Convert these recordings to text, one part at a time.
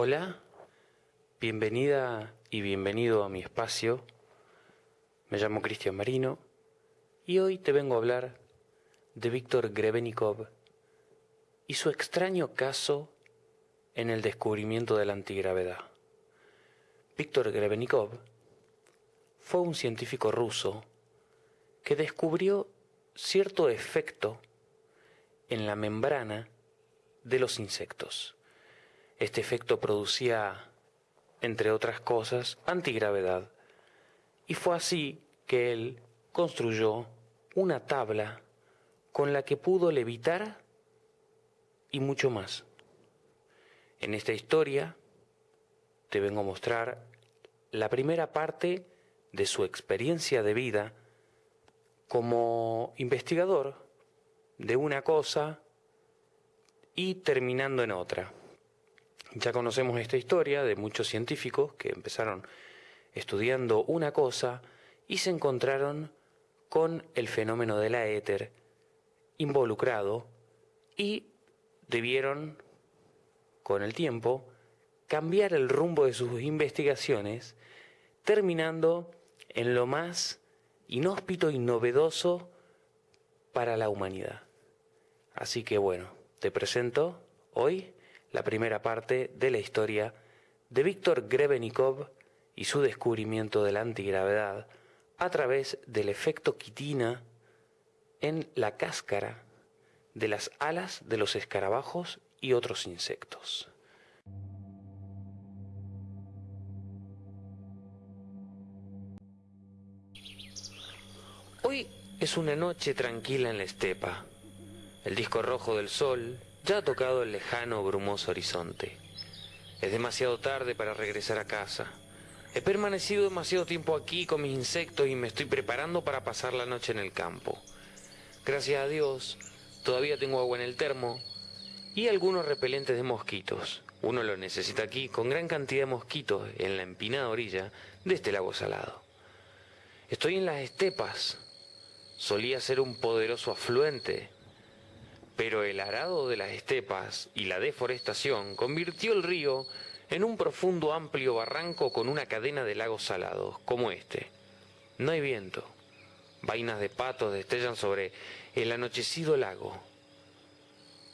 Hola, bienvenida y bienvenido a mi espacio. Me llamo Cristian Marino y hoy te vengo a hablar de Víctor Grebenikov y su extraño caso en el descubrimiento de la antigravedad. Víctor Grebenikov fue un científico ruso que descubrió cierto efecto en la membrana de los insectos. Este efecto producía, entre otras cosas, antigravedad. Y fue así que él construyó una tabla con la que pudo levitar y mucho más. En esta historia te vengo a mostrar la primera parte de su experiencia de vida como investigador de una cosa y terminando en otra. Ya conocemos esta historia de muchos científicos que empezaron estudiando una cosa y se encontraron con el fenómeno de la éter involucrado y debieron, con el tiempo, cambiar el rumbo de sus investigaciones, terminando en lo más inhóspito y novedoso para la humanidad. Así que bueno, te presento hoy la primera parte de la historia de Víctor Grebenikov y su descubrimiento de la antigravedad a través del efecto quitina en la cáscara de las alas de los escarabajos y otros insectos. Hoy es una noche tranquila en la estepa. El disco rojo del sol ya ha tocado el lejano brumoso horizonte. Es demasiado tarde para regresar a casa. He permanecido demasiado tiempo aquí con mis insectos y me estoy preparando para pasar la noche en el campo. Gracias a Dios, todavía tengo agua en el termo y algunos repelentes de mosquitos. Uno lo necesita aquí con gran cantidad de mosquitos en la empinada orilla de este lago salado. Estoy en las estepas. Solía ser un poderoso afluente pero el arado de las estepas y la deforestación convirtió el río en un profundo amplio barranco con una cadena de lagos salados, como este. No hay viento. Vainas de patos destellan sobre el anochecido lago.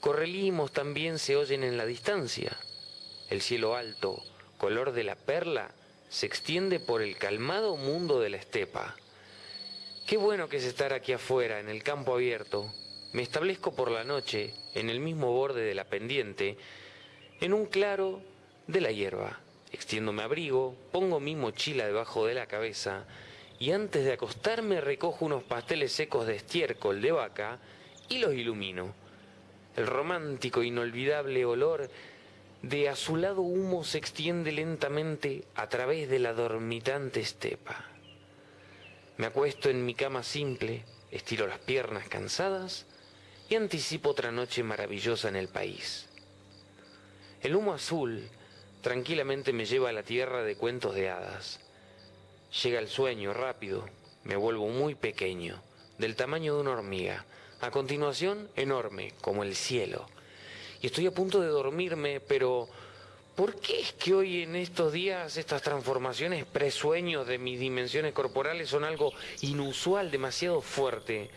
Correlimos también se oyen en la distancia. El cielo alto, color de la perla, se extiende por el calmado mundo de la estepa. Qué bueno que es estar aquí afuera, en el campo abierto, me establezco por la noche en el mismo borde de la pendiente, en un claro de la hierba. Extiendo mi abrigo, pongo mi mochila debajo de la cabeza y antes de acostarme recojo unos pasteles secos de estiércol de vaca y los ilumino. El romántico inolvidable olor de azulado humo se extiende lentamente a través de la dormitante estepa. Me acuesto en mi cama simple, estiro las piernas cansadas anticipo otra noche maravillosa en el país. El humo azul tranquilamente me lleva a la tierra de cuentos de hadas. Llega el sueño rápido, me vuelvo muy pequeño, del tamaño de una hormiga, a continuación enorme, como el cielo. Y estoy a punto de dormirme, pero ¿por qué es que hoy en estos días estas transformaciones presueños de mis dimensiones corporales son algo inusual, demasiado fuerte?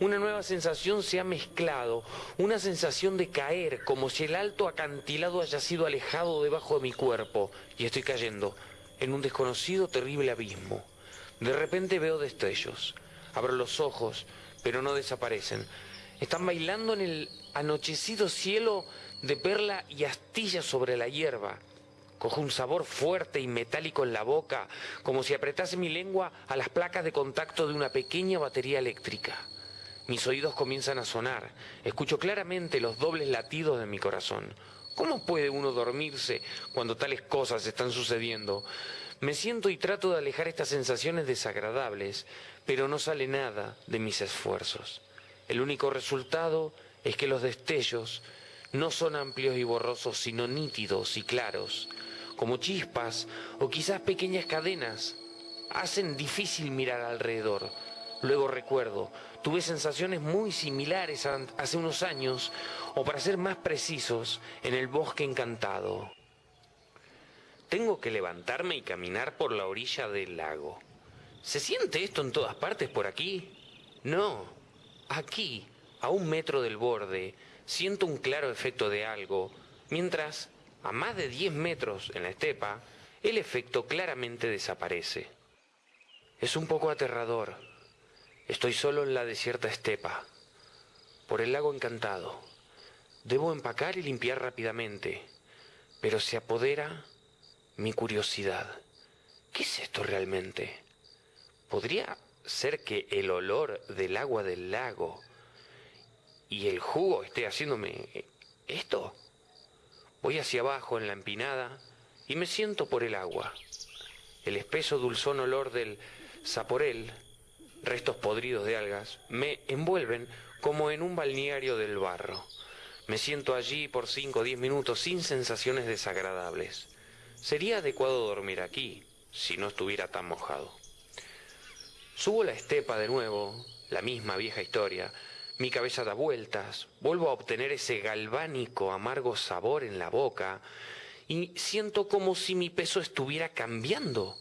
Una nueva sensación se ha mezclado, una sensación de caer, como si el alto acantilado haya sido alejado debajo de mi cuerpo, y estoy cayendo en un desconocido terrible abismo. De repente veo destellos, abro los ojos, pero no desaparecen. Están bailando en el anochecido cielo de perla y astilla sobre la hierba. Cojo un sabor fuerte y metálico en la boca, como si apretase mi lengua a las placas de contacto de una pequeña batería eléctrica. Mis oídos comienzan a sonar, escucho claramente los dobles latidos de mi corazón. ¿Cómo puede uno dormirse cuando tales cosas están sucediendo? Me siento y trato de alejar estas sensaciones desagradables, pero no sale nada de mis esfuerzos. El único resultado es que los destellos no son amplios y borrosos, sino nítidos y claros, como chispas o quizás pequeñas cadenas. Hacen difícil mirar alrededor Luego recuerdo, tuve sensaciones muy similares hace unos años, o para ser más precisos, en el bosque encantado. tengo que levantarme y caminar por la orilla del lago. ¿Se siente esto en todas partes por aquí? No. Aquí, a un metro del borde, siento un claro efecto de algo, mientras, a más de 10 metros en la estepa, el efecto claramente desaparece. Es un poco aterrador. Estoy solo en la desierta estepa, por el lago encantado. Debo empacar y limpiar rápidamente, pero se apodera mi curiosidad. ¿Qué es esto realmente? ¿Podría ser que el olor del agua del lago y el jugo esté haciéndome esto? Voy hacia abajo en la empinada y me siento por el agua. El espeso dulzón olor del saporel, restos podridos de algas, me envuelven como en un balneario del barro. Me siento allí por cinco o diez minutos sin sensaciones desagradables. Sería adecuado dormir aquí, si no estuviera tan mojado. Subo la estepa de nuevo, la misma vieja historia. Mi cabeza da vueltas, vuelvo a obtener ese galvánico amargo sabor en la boca y siento como si mi peso estuviera cambiando.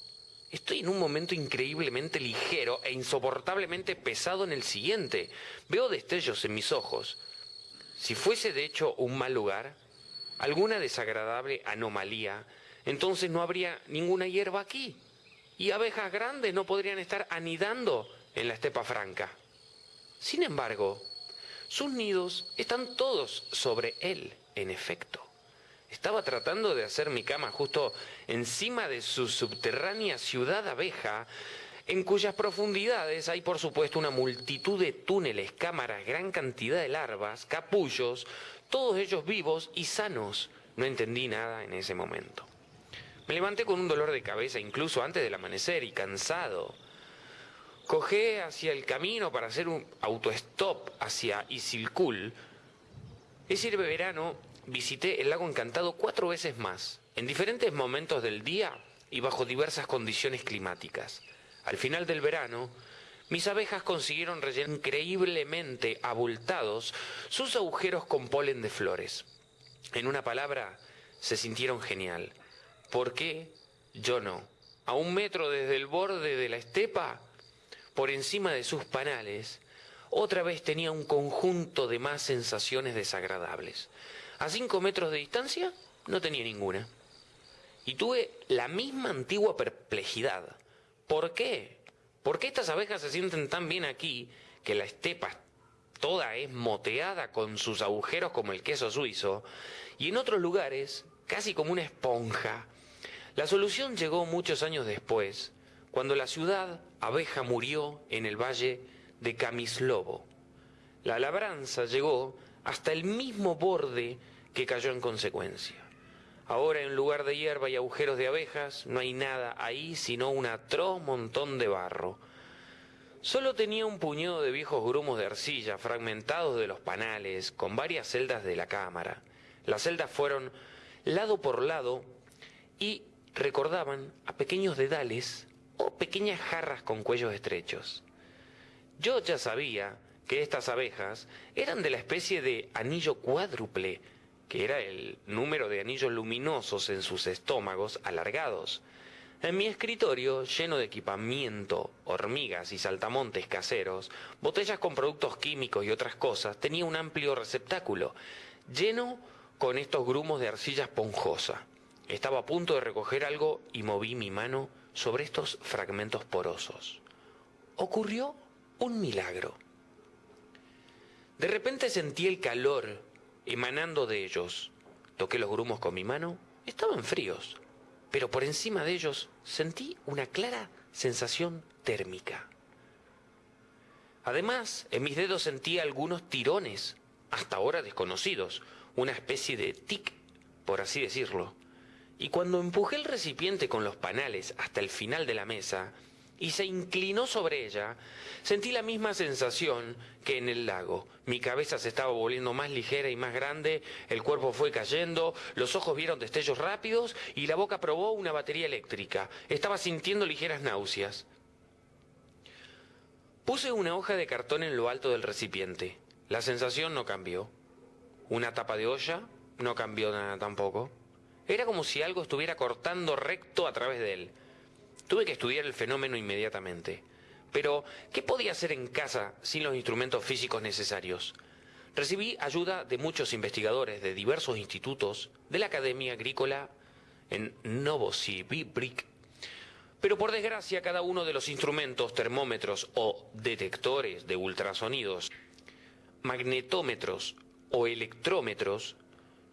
Estoy en un momento increíblemente ligero e insoportablemente pesado en el siguiente. Veo destellos en mis ojos. Si fuese de hecho un mal lugar, alguna desagradable anomalía, entonces no habría ninguna hierba aquí. Y abejas grandes no podrían estar anidando en la estepa franca. Sin embargo, sus nidos están todos sobre él, en efecto. Estaba tratando de hacer mi cama justo encima de su subterránea ciudad abeja, en cuyas profundidades hay por supuesto una multitud de túneles, cámaras, gran cantidad de larvas, capullos, todos ellos vivos y sanos. No entendí nada en ese momento. Me levanté con un dolor de cabeza incluso antes del amanecer y cansado. Cogé hacia el camino para hacer un autostop hacia Isilkul. Ese verano visité el lago encantado cuatro veces más, en diferentes momentos del día y bajo diversas condiciones climáticas. Al final del verano, mis abejas consiguieron rellenar increíblemente abultados sus agujeros con polen de flores. En una palabra, se sintieron genial. ¿Por qué? Yo no. A un metro desde el borde de la estepa, por encima de sus panales, otra vez tenía un conjunto de más sensaciones desagradables. A cinco metros de distancia no tenía ninguna. Y tuve la misma antigua perplejidad. ¿Por qué? ¿Por qué estas abejas se sienten tan bien aquí que la estepa toda es moteada con sus agujeros como el queso suizo y en otros lugares casi como una esponja? La solución llegó muchos años después, cuando la ciudad abeja murió en el valle de Camislobo. La labranza llegó hasta el mismo borde que cayó en consecuencia. Ahora en lugar de hierba y agujeros de abejas, no hay nada ahí sino un atroz montón de barro. Solo tenía un puñado de viejos grumos de arcilla fragmentados de los panales, con varias celdas de la cámara. Las celdas fueron lado por lado y recordaban a pequeños dedales o pequeñas jarras con cuellos estrechos. Yo ya sabía que estas abejas eran de la especie de anillo cuádruple, que era el número de anillos luminosos en sus estómagos alargados. En mi escritorio, lleno de equipamiento, hormigas y saltamontes caseros, botellas con productos químicos y otras cosas, tenía un amplio receptáculo, lleno con estos grumos de arcilla esponjosa. Estaba a punto de recoger algo y moví mi mano sobre estos fragmentos porosos. Ocurrió un milagro. De repente sentí el calor emanando de ellos. Toqué los grumos con mi mano, estaban fríos, pero por encima de ellos sentí una clara sensación térmica. Además, en mis dedos sentí algunos tirones, hasta ahora desconocidos, una especie de tic, por así decirlo. Y cuando empujé el recipiente con los panales hasta el final de la mesa y se inclinó sobre ella, sentí la misma sensación que en el lago. Mi cabeza se estaba volviendo más ligera y más grande, el cuerpo fue cayendo, los ojos vieron destellos rápidos y la boca probó una batería eléctrica. Estaba sintiendo ligeras náuseas. Puse una hoja de cartón en lo alto del recipiente. La sensación no cambió. Una tapa de olla no cambió nada tampoco. Era como si algo estuviera cortando recto a través de él. Tuve que estudiar el fenómeno inmediatamente. Pero, ¿qué podía hacer en casa sin los instrumentos físicos necesarios? Recibí ayuda de muchos investigadores de diversos institutos de la Academia Agrícola en Novosibirsk. Pero por desgracia, cada uno de los instrumentos, termómetros o detectores de ultrasonidos, magnetómetros o electrómetros,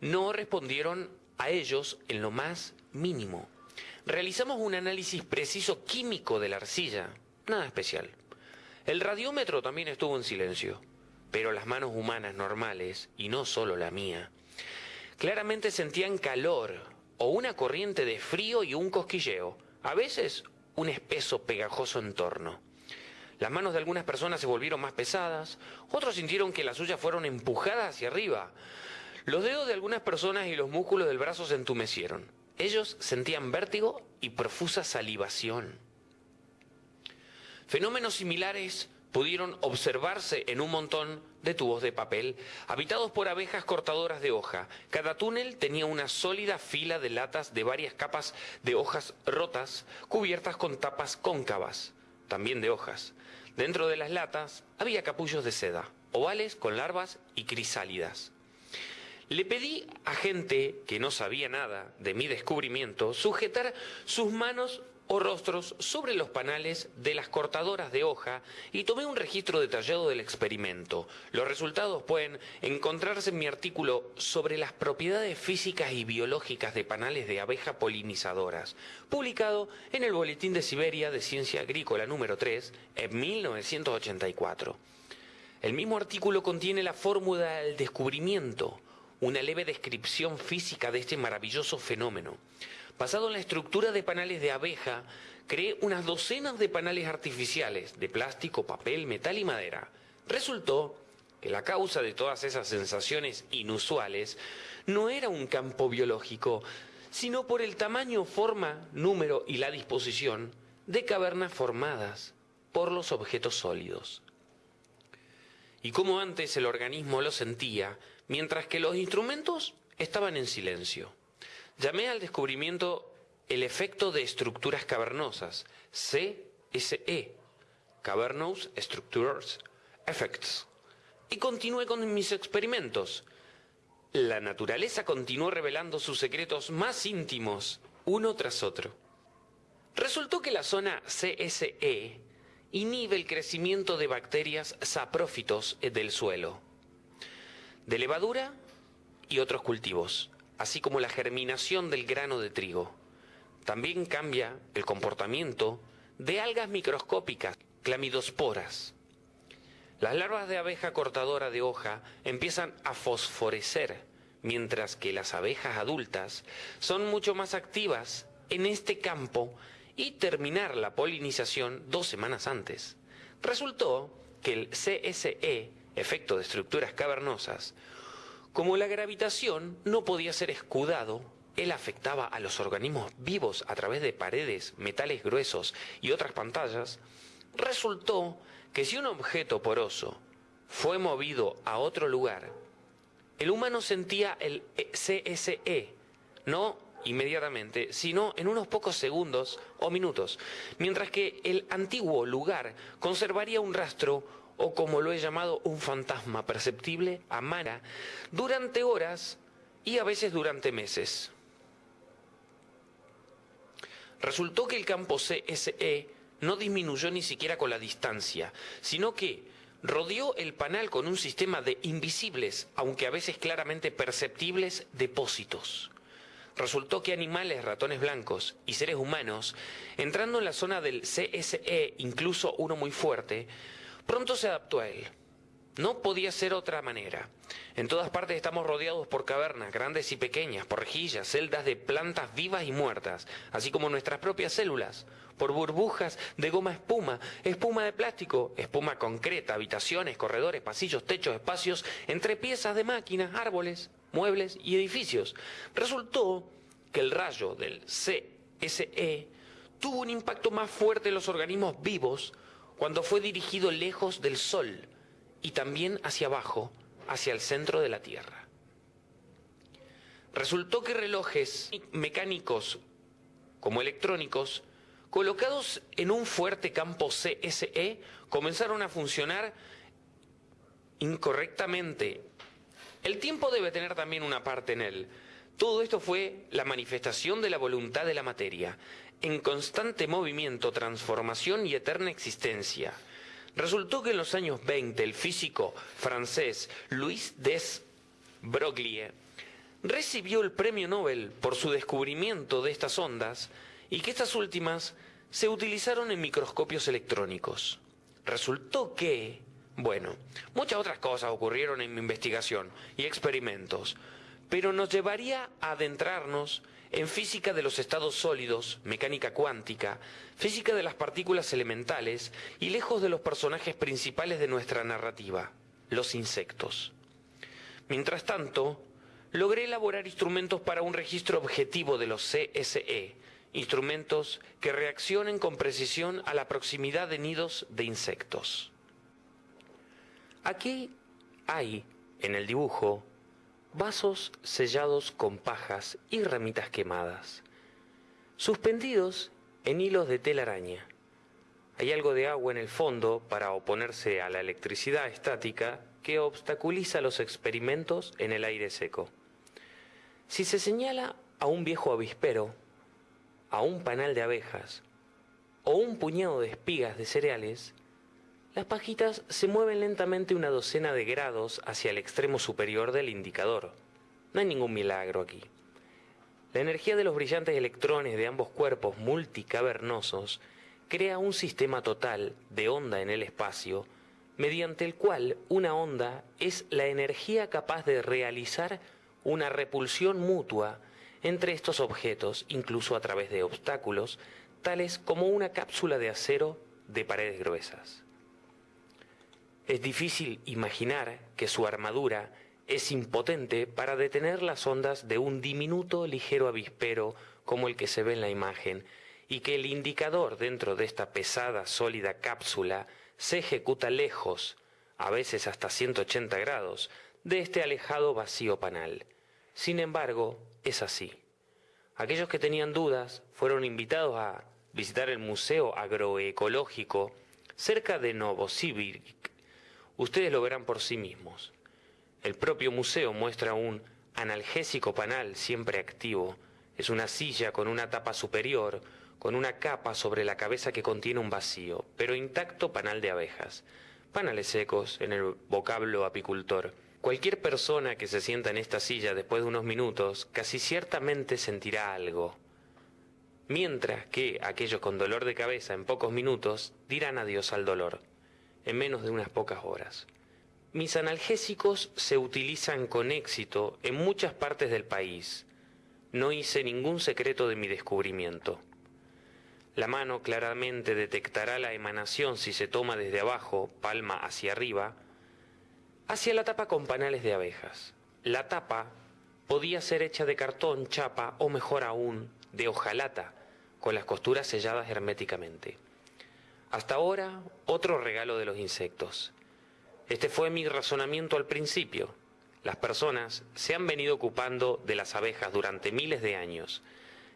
no respondieron a ellos en lo más mínimo. Realizamos un análisis preciso químico de la arcilla, nada especial. El radiómetro también estuvo en silencio, pero las manos humanas normales, y no solo la mía, claramente sentían calor o una corriente de frío y un cosquilleo, a veces un espeso pegajoso entorno. Las manos de algunas personas se volvieron más pesadas, otros sintieron que las suyas fueron empujadas hacia arriba. Los dedos de algunas personas y los músculos del brazo se entumecieron. Ellos sentían vértigo y profusa salivación. Fenómenos similares pudieron observarse en un montón de tubos de papel habitados por abejas cortadoras de hoja. Cada túnel tenía una sólida fila de latas de varias capas de hojas rotas cubiertas con tapas cóncavas, también de hojas. Dentro de las latas había capullos de seda, ovales con larvas y crisálidas. Le pedí a gente que no sabía nada de mi descubrimiento sujetar sus manos o rostros sobre los panales de las cortadoras de hoja y tomé un registro detallado del experimento. Los resultados pueden encontrarse en mi artículo sobre las propiedades físicas y biológicas de panales de abeja polinizadoras, publicado en el Boletín de Siberia de Ciencia Agrícola número 3 en 1984. El mismo artículo contiene la fórmula del descubrimiento, una leve descripción física de este maravilloso fenómeno. Basado en la estructura de panales de abeja, creé unas docenas de panales artificiales de plástico, papel, metal y madera. Resultó que la causa de todas esas sensaciones inusuales no era un campo biológico, sino por el tamaño, forma, número y la disposición de cavernas formadas por los objetos sólidos. Y como antes el organismo lo sentía, mientras que los instrumentos estaban en silencio. Llamé al descubrimiento el efecto de estructuras cavernosas, CSE, Cavernous Structures Effects, y continué con mis experimentos. La naturaleza continuó revelando sus secretos más íntimos, uno tras otro. Resultó que la zona CSE inhibe el crecimiento de bacterias saprófitos del suelo, de levadura y otros cultivos así como la germinación del grano de trigo. También cambia el comportamiento de algas microscópicas, clamidosporas. Las larvas de abeja cortadora de hoja empiezan a fosforecer, mientras que las abejas adultas son mucho más activas en este campo y terminar la polinización dos semanas antes. Resultó que el CSE, efecto de estructuras cavernosas, como la gravitación no podía ser escudado, él afectaba a los organismos vivos a través de paredes, metales gruesos y otras pantallas, resultó que si un objeto poroso fue movido a otro lugar, el humano sentía el CSE, no inmediatamente, sino en unos pocos segundos o minutos, mientras que el antiguo lugar conservaría un rastro o como lo he llamado, un fantasma perceptible a Mara durante horas y a veces durante meses. Resultó que el campo CSE no disminuyó ni siquiera con la distancia, sino que rodeó el panal con un sistema de invisibles, aunque a veces claramente perceptibles, depósitos. Resultó que animales, ratones blancos y seres humanos, entrando en la zona del CSE, incluso uno muy fuerte, Pronto se adaptó a él. No podía ser otra manera. En todas partes estamos rodeados por cavernas, grandes y pequeñas, por rejillas, celdas de plantas vivas y muertas, así como nuestras propias células, por burbujas de goma espuma, espuma de plástico, espuma concreta, habitaciones, corredores, pasillos, techos, espacios, entre piezas de máquinas, árboles, muebles y edificios. Resultó que el rayo del CSE tuvo un impacto más fuerte en los organismos vivos cuando fue dirigido lejos del Sol y también hacia abajo, hacia el centro de la Tierra. Resultó que relojes mecánicos como electrónicos, colocados en un fuerte campo CSE, comenzaron a funcionar incorrectamente. El tiempo debe tener también una parte en él. Todo esto fue la manifestación de la voluntad de la materia, en constante movimiento, transformación y eterna existencia. Resultó que en los años 20 el físico francés Louis Des Broglie recibió el premio Nobel por su descubrimiento de estas ondas y que estas últimas se utilizaron en microscopios electrónicos. Resultó que, bueno, muchas otras cosas ocurrieron en mi investigación y experimentos, pero nos llevaría a adentrarnos en física de los estados sólidos, mecánica cuántica, física de las partículas elementales y lejos de los personajes principales de nuestra narrativa, los insectos. Mientras tanto, logré elaborar instrumentos para un registro objetivo de los CSE, instrumentos que reaccionen con precisión a la proximidad de nidos de insectos. Aquí hay, en el dibujo, vasos sellados con pajas y ramitas quemadas, suspendidos en hilos de telaraña. Hay algo de agua en el fondo para oponerse a la electricidad estática que obstaculiza los experimentos en el aire seco. Si se señala a un viejo avispero, a un panal de abejas o un puñado de espigas de cereales, las pajitas se mueven lentamente una docena de grados hacia el extremo superior del indicador. No hay ningún milagro aquí. La energía de los brillantes electrones de ambos cuerpos multicavernosos crea un sistema total de onda en el espacio, mediante el cual una onda es la energía capaz de realizar una repulsión mutua entre estos objetos, incluso a través de obstáculos, tales como una cápsula de acero de paredes gruesas. Es difícil imaginar que su armadura es impotente para detener las ondas de un diminuto ligero avispero como el que se ve en la imagen, y que el indicador dentro de esta pesada, sólida cápsula se ejecuta lejos, a veces hasta 180 grados, de este alejado vacío panal. Sin embargo, es así. Aquellos que tenían dudas fueron invitados a visitar el Museo Agroecológico cerca de Novosibirsk. Ustedes lo verán por sí mismos. El propio museo muestra un analgésico panal siempre activo. Es una silla con una tapa superior, con una capa sobre la cabeza que contiene un vacío, pero intacto panal de abejas. Panales secos en el vocablo apicultor. Cualquier persona que se sienta en esta silla después de unos minutos casi ciertamente sentirá algo, mientras que aquellos con dolor de cabeza en pocos minutos dirán adiós al dolor, en menos de unas pocas horas. Mis analgésicos se utilizan con éxito en muchas partes del país. No hice ningún secreto de mi descubrimiento. La mano claramente detectará la emanación si se toma desde abajo, palma hacia arriba, hacia la tapa con panales de abejas. La tapa podía ser hecha de cartón, chapa o mejor aún, de hojalata, con las costuras selladas herméticamente. Hasta ahora, otro regalo de los insectos. Este fue mi razonamiento al principio. Las personas se han venido ocupando de las abejas durante miles de años.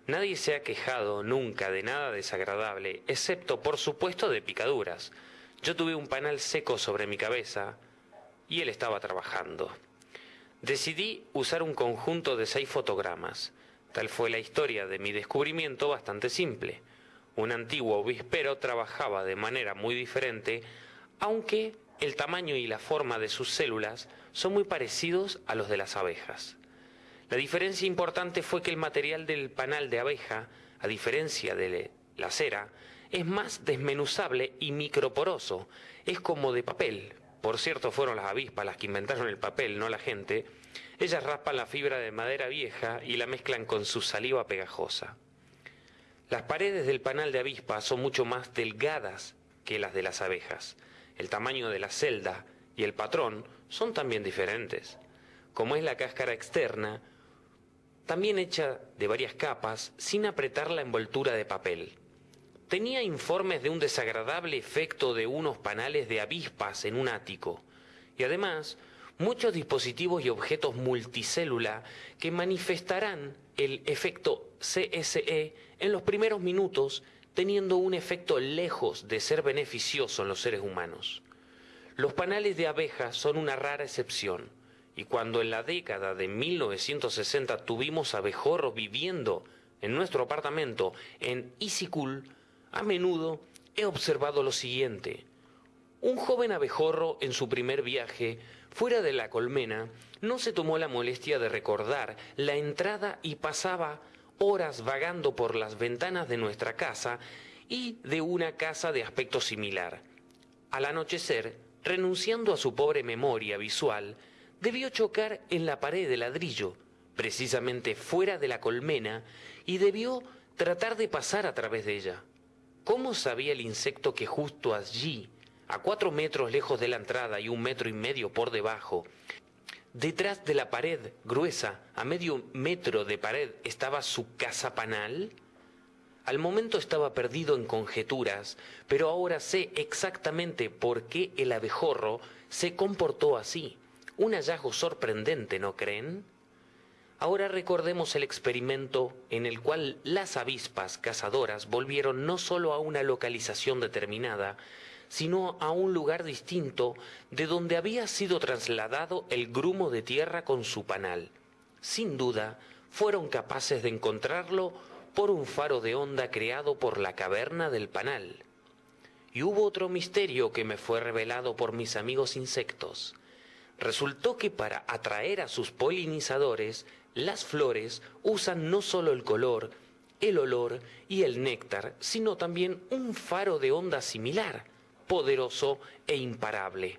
Nadie se ha quejado nunca de nada desagradable, excepto por supuesto de picaduras. Yo tuve un panal seco sobre mi cabeza, y él estaba trabajando. Decidí usar un conjunto de seis fotogramas. Tal fue la historia de mi descubrimiento bastante simple. Un antiguo obispero trabajaba de manera muy diferente, aunque el tamaño y la forma de sus células son muy parecidos a los de las abejas. La diferencia importante fue que el material del panal de abeja, a diferencia de la cera, es más desmenuzable y microporoso, es como de papel, por cierto fueron las avispas las que inventaron el papel, no la gente, ellas raspan la fibra de madera vieja y la mezclan con su saliva pegajosa. Las paredes del panal de avispa son mucho más delgadas que las de las abejas. El tamaño de la celda y el patrón son también diferentes. Como es la cáscara externa, también hecha de varias capas sin apretar la envoltura de papel tenía informes de un desagradable efecto de unos panales de avispas en un ático, y además muchos dispositivos y objetos multicélula que manifestarán el efecto CSE en los primeros minutos, teniendo un efecto lejos de ser beneficioso en los seres humanos. Los panales de abejas son una rara excepción, y cuando en la década de 1960 tuvimos abejorros viviendo en nuestro apartamento en Isikul, a menudo he observado lo siguiente. Un joven abejorro en su primer viaje fuera de la colmena no se tomó la molestia de recordar la entrada y pasaba horas vagando por las ventanas de nuestra casa y de una casa de aspecto similar. Al anochecer, renunciando a su pobre memoria visual, debió chocar en la pared de ladrillo, precisamente fuera de la colmena, y debió tratar de pasar a través de ella. ¿Cómo sabía el insecto que justo allí, a cuatro metros lejos de la entrada y un metro y medio por debajo, detrás de la pared gruesa, a medio metro de pared, estaba su casa panal? Al momento estaba perdido en conjeturas, pero ahora sé exactamente por qué el abejorro se comportó así. Un hallazgo sorprendente, ¿no creen? Ahora recordemos el experimento en el cual las avispas cazadoras volvieron no solo a una localización determinada, sino a un lugar distinto de donde había sido trasladado el grumo de tierra con su panal. Sin duda, fueron capaces de encontrarlo por un faro de onda creado por la caverna del panal. Y hubo otro misterio que me fue revelado por mis amigos insectos. Resultó que para atraer a sus polinizadores, las flores usan no solo el color, el olor y el néctar, sino también un faro de onda similar, poderoso e imparable.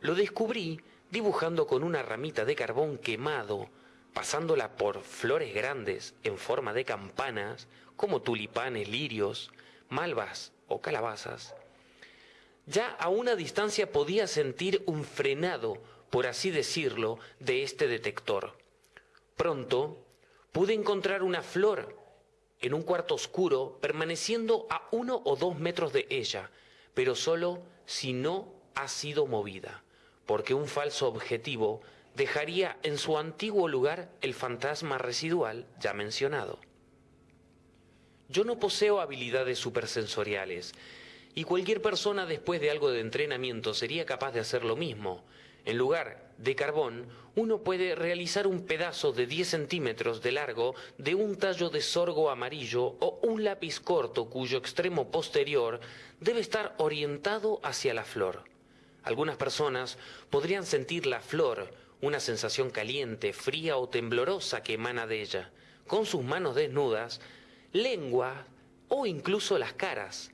Lo descubrí dibujando con una ramita de carbón quemado pasándola por flores grandes en forma de campanas, como tulipanes, lirios, malvas o calabazas. Ya a una distancia podía sentir un frenado, por así decirlo, de este detector. Pronto pude encontrar una flor en un cuarto oscuro, permaneciendo a uno o dos metros de ella, pero solo si no ha sido movida, porque un falso objetivo dejaría en su antiguo lugar el fantasma residual ya mencionado. Yo no poseo habilidades supersensoriales y cualquier persona después de algo de entrenamiento sería capaz de hacer lo mismo. En lugar de carbón, uno puede realizar un pedazo de 10 centímetros de largo de un tallo de sorgo amarillo o un lápiz corto cuyo extremo posterior debe estar orientado hacia la flor. Algunas personas podrían sentir la flor una sensación caliente, fría o temblorosa que emana de ella, con sus manos desnudas, lengua o incluso las caras.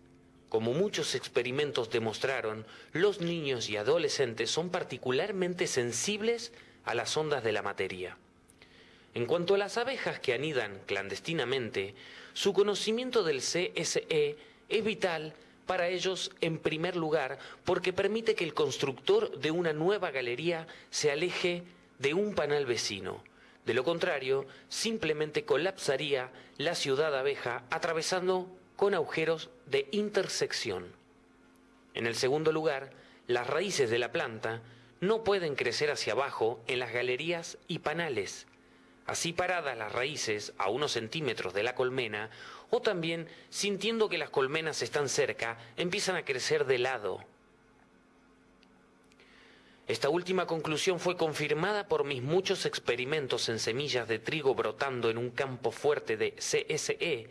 Como muchos experimentos demostraron, los niños y adolescentes son particularmente sensibles a las ondas de la materia. En cuanto a las abejas que anidan clandestinamente, su conocimiento del CSE es vital para ellos en primer lugar porque permite que el constructor de una nueva galería se aleje de un panal vecino. De lo contrario, simplemente colapsaría la ciudad abeja atravesando con agujeros de intersección. En el segundo lugar, las raíces de la planta no pueden crecer hacia abajo en las galerías y panales. Así paradas las raíces a unos centímetros de la colmena, o también, sintiendo que las colmenas están cerca, empiezan a crecer de lado. Esta última conclusión fue confirmada por mis muchos experimentos en semillas de trigo brotando en un campo fuerte de CSE,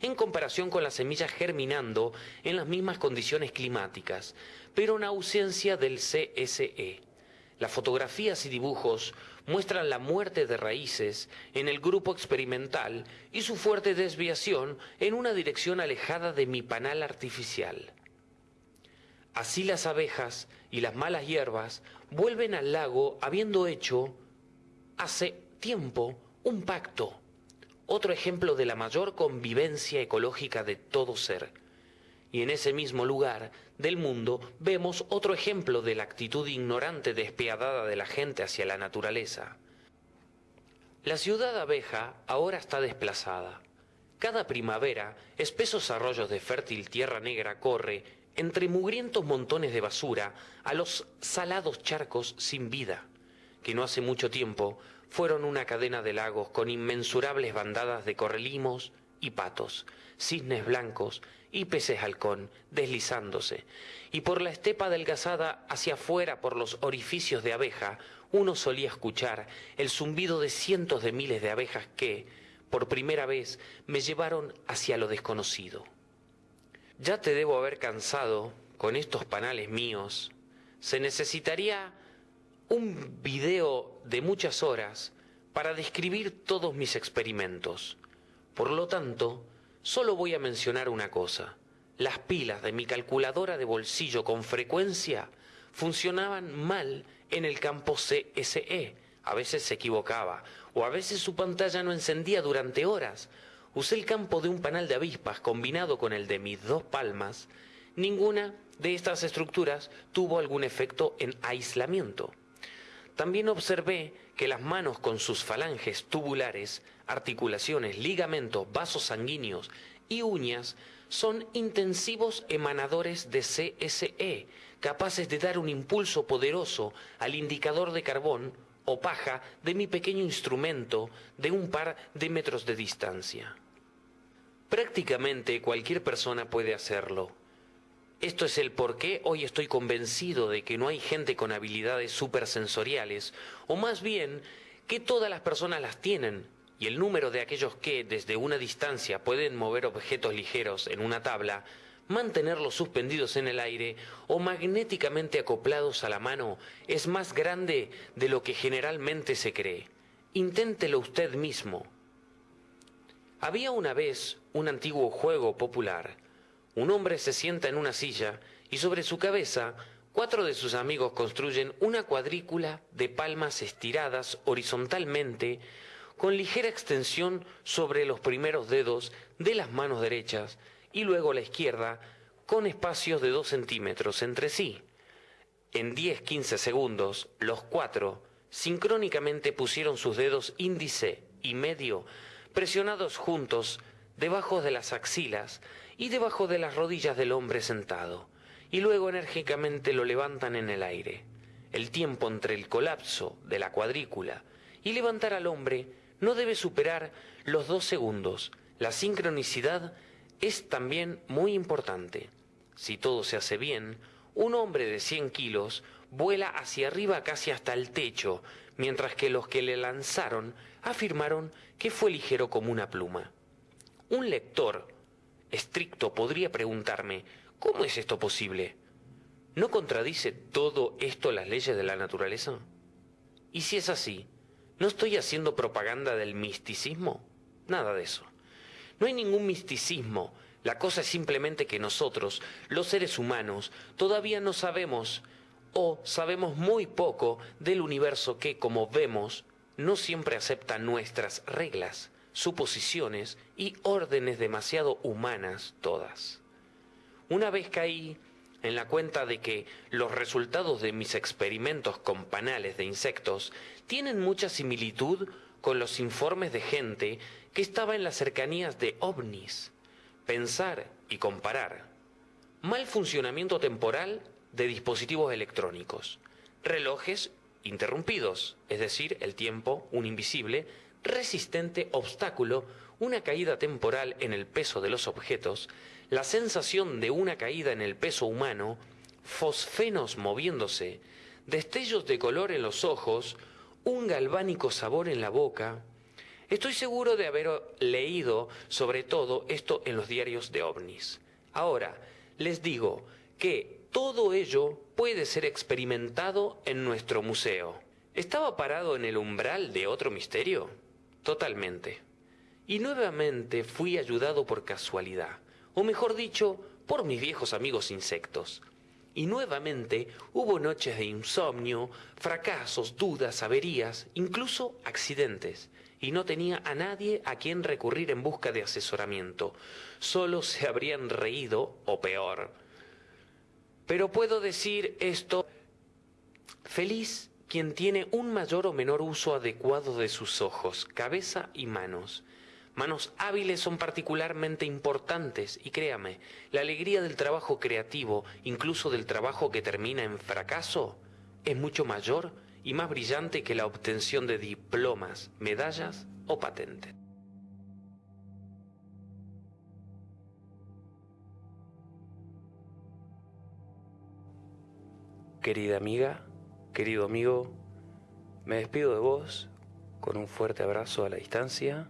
en comparación con las semillas germinando en las mismas condiciones climáticas, pero en ausencia del CSE. Las fotografías y dibujos muestran la muerte de raíces en el grupo experimental y su fuerte desviación en una dirección alejada de mi panal artificial. Así las abejas y las malas hierbas vuelven al lago habiendo hecho hace tiempo un pacto, otro ejemplo de la mayor convivencia ecológica de todo ser y en ese mismo lugar del mundo vemos otro ejemplo de la actitud ignorante despiadada de la gente hacia la naturaleza. La ciudad abeja ahora está desplazada. Cada primavera, espesos arroyos de fértil tierra negra corre, entre mugrientos montones de basura, a los salados charcos sin vida. que no hace mucho tiempo fueron una cadena de lagos con inmensurables bandadas de correlimos y patos, cisnes blancos y peces halcón deslizándose, y por la estepa adelgazada hacia afuera por los orificios de abeja, uno solía escuchar el zumbido de cientos de miles de abejas que, por primera vez, me llevaron hacia lo desconocido. Ya te debo haber cansado con estos panales míos. Se necesitaría un video de muchas horas para describir todos mis experimentos. Por lo tanto, solo voy a mencionar una cosa. Las pilas de mi calculadora de bolsillo con frecuencia funcionaban mal en el campo CSE. A veces se equivocaba, o a veces su pantalla no encendía durante horas. Usé el campo de un panal de avispas combinado con el de mis dos palmas. Ninguna de estas estructuras tuvo algún efecto en aislamiento. También observé que las manos con sus falanges tubulares, articulaciones, ligamentos, vasos sanguíneos y uñas son intensivos emanadores de CSE, capaces de dar un impulso poderoso al indicador de carbón o paja de mi pequeño instrumento de un par de metros de distancia. Prácticamente cualquier persona puede hacerlo, esto es el por qué hoy estoy convencido de que no hay gente con habilidades supersensoriales, o más bien que todas las personas las tienen, y el número de aquellos que desde una distancia pueden mover objetos ligeros en una tabla, mantenerlos suspendidos en el aire o magnéticamente acoplados a la mano es más grande de lo que generalmente se cree. Inténtelo usted mismo. Había una vez un antiguo juego popular un hombre se sienta en una silla y sobre su cabeza cuatro de sus amigos construyen una cuadrícula de palmas estiradas horizontalmente con ligera extensión sobre los primeros dedos de las manos derechas y luego la izquierda con espacios de dos centímetros entre sí. En 10-15 segundos, los cuatro sincrónicamente pusieron sus dedos índice y medio presionados juntos debajo de las axilas y debajo de las rodillas del hombre sentado, y luego enérgicamente lo levantan en el aire. El tiempo entre el colapso de la cuadrícula y levantar al hombre no debe superar los dos segundos. La sincronicidad es también muy importante. Si todo se hace bien, un hombre de 100 kilos vuela hacia arriba casi hasta el techo, mientras que los que le lanzaron afirmaron que fue ligero como una pluma. Un lector estricto podría preguntarme, ¿cómo es esto posible? ¿No contradice todo esto las leyes de la naturaleza? Y si es así, ¿no estoy haciendo propaganda del misticismo? Nada de eso. No hay ningún misticismo. La cosa es simplemente que nosotros, los seres humanos, todavía no sabemos o sabemos muy poco del universo que, como vemos, no siempre acepta nuestras reglas suposiciones y órdenes demasiado humanas todas. Una vez caí en la cuenta de que los resultados de mis experimentos con panales de insectos tienen mucha similitud con los informes de gente que estaba en las cercanías de ovnis. Pensar y comparar. Mal funcionamiento temporal de dispositivos electrónicos. Relojes interrumpidos, es decir, el tiempo, un invisible, resistente obstáculo, una caída temporal en el peso de los objetos, la sensación de una caída en el peso humano, fosfenos moviéndose, destellos de color en los ojos, un galvánico sabor en la boca. Estoy seguro de haber leído sobre todo esto en los diarios de ovnis. Ahora, les digo que todo ello puede ser experimentado en nuestro museo. ¿Estaba parado en el umbral de otro misterio? Totalmente. Y nuevamente fui ayudado por casualidad, o mejor dicho, por mis viejos amigos insectos. Y nuevamente hubo noches de insomnio, fracasos, dudas, averías, incluso accidentes. Y no tenía a nadie a quien recurrir en busca de asesoramiento. Solo se habrían reído, o peor. Pero puedo decir esto, feliz quien tiene un mayor o menor uso adecuado de sus ojos, cabeza y manos. Manos hábiles son particularmente importantes y créame, la alegría del trabajo creativo, incluso del trabajo que termina en fracaso, es mucho mayor y más brillante que la obtención de diplomas, medallas o patentes. Querida amiga, querido amigo, me despido de vos con un fuerte abrazo a la distancia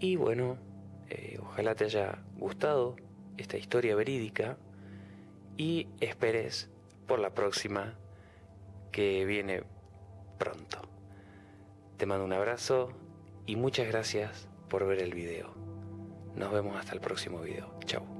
y bueno, eh, ojalá te haya gustado esta historia verídica y esperes por la próxima que viene pronto. Te mando un abrazo y muchas gracias por ver el video. Nos vemos hasta el próximo video. Chao.